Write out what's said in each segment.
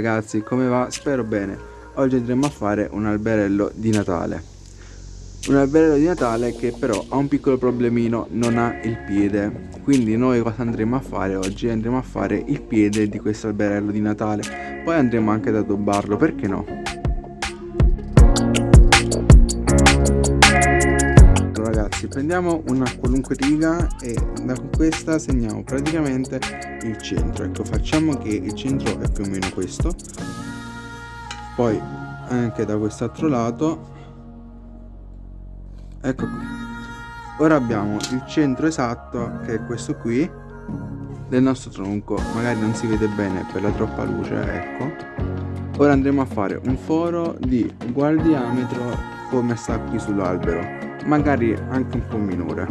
Ragazzi, come va? Spero bene. Oggi andremo a fare un alberello di Natale. Un alberello di Natale che però ha un piccolo problemino, non ha il piede. Quindi noi cosa andremo a fare oggi? Andremo a fare il piede di questo alberello di Natale. Poi andremo anche ad addobbarlo, perché no? Prendiamo una qualunque riga e da questa segniamo praticamente il centro. Ecco facciamo che il centro è più o meno questo. Poi anche da quest'altro lato ecco qui ora abbiamo il centro esatto che è questo qui del nostro tronco. Magari non si vede bene per la troppa luce ecco. Ora andremo a fare un foro di uguale diametro come sta qui sull'albero magari anche un po' minore.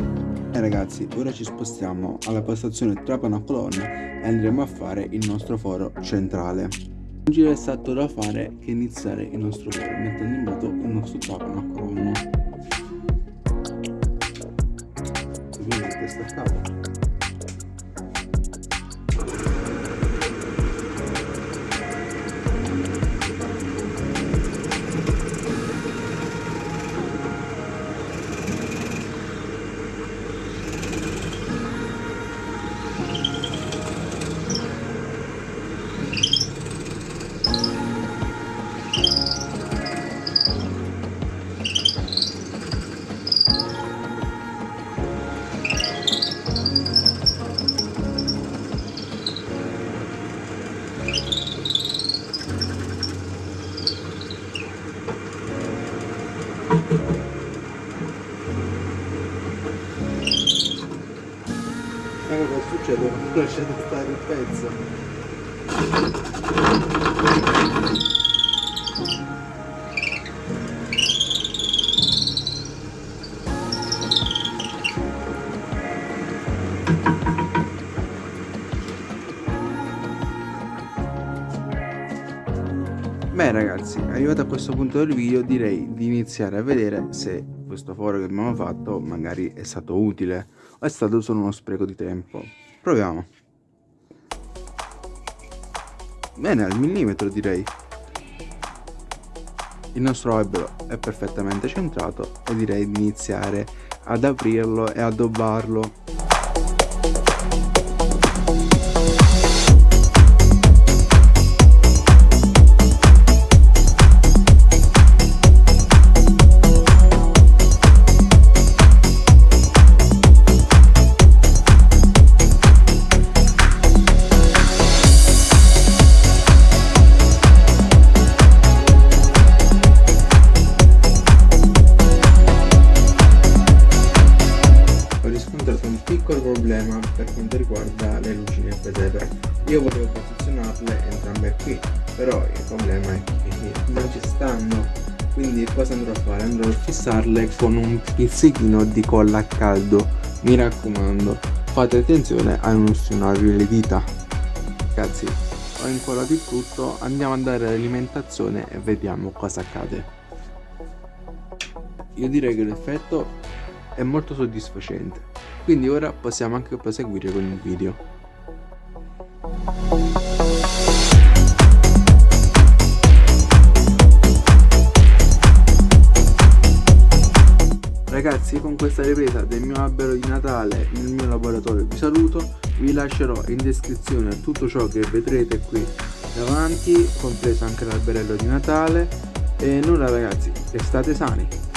E ragazzi ora ci spostiamo alla postazione trapano colonna e andremo a fare il nostro foro centrale. Non ci resta altro da fare che iniziare il nostro foro mettendo in moto il nostro trapano a colonna quindi questa Ecco cosa succede quando lasciate stare il pezzo. Beh ragazzi, arrivato a questo punto del video direi di iniziare a vedere se questo foro che abbiamo fatto magari è stato utile è stato solo uno spreco di tempo. Proviamo. Bene, al millimetro direi. Il nostro albero è perfettamente centrato e direi di iniziare ad aprirlo e addobbarlo piccolo problema per quanto riguarda le luci nel presepe io volevo posizionarle entrambe qui però il problema è che non ci stanno. Quindi cosa andrò a fare? andrò a fissarle con un pizzichino di colla a caldo. Mi raccomando fate attenzione a non ustionarvi le dita. Ragazzi ho incollato il tutto andiamo a dare l'alimentazione e vediamo cosa accade. Io direi che l'effetto è molto soddisfacente quindi ora possiamo anche proseguire con il video. Ragazzi con questa ripresa del mio albero di Natale nel mio laboratorio vi saluto Vi lascerò in descrizione tutto ciò che vedrete qui davanti Compreso anche l'alberello di Natale. E nulla ragazzi, restate sani